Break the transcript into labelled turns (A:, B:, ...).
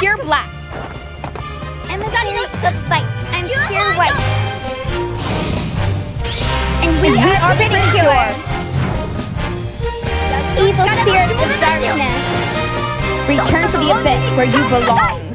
A: pure black.
B: Emissaries of white. I'm pure white.
A: And we, are,
B: are pretty
A: pure.
B: Evil spirits of darkness.
A: Return to the abyss where you belong.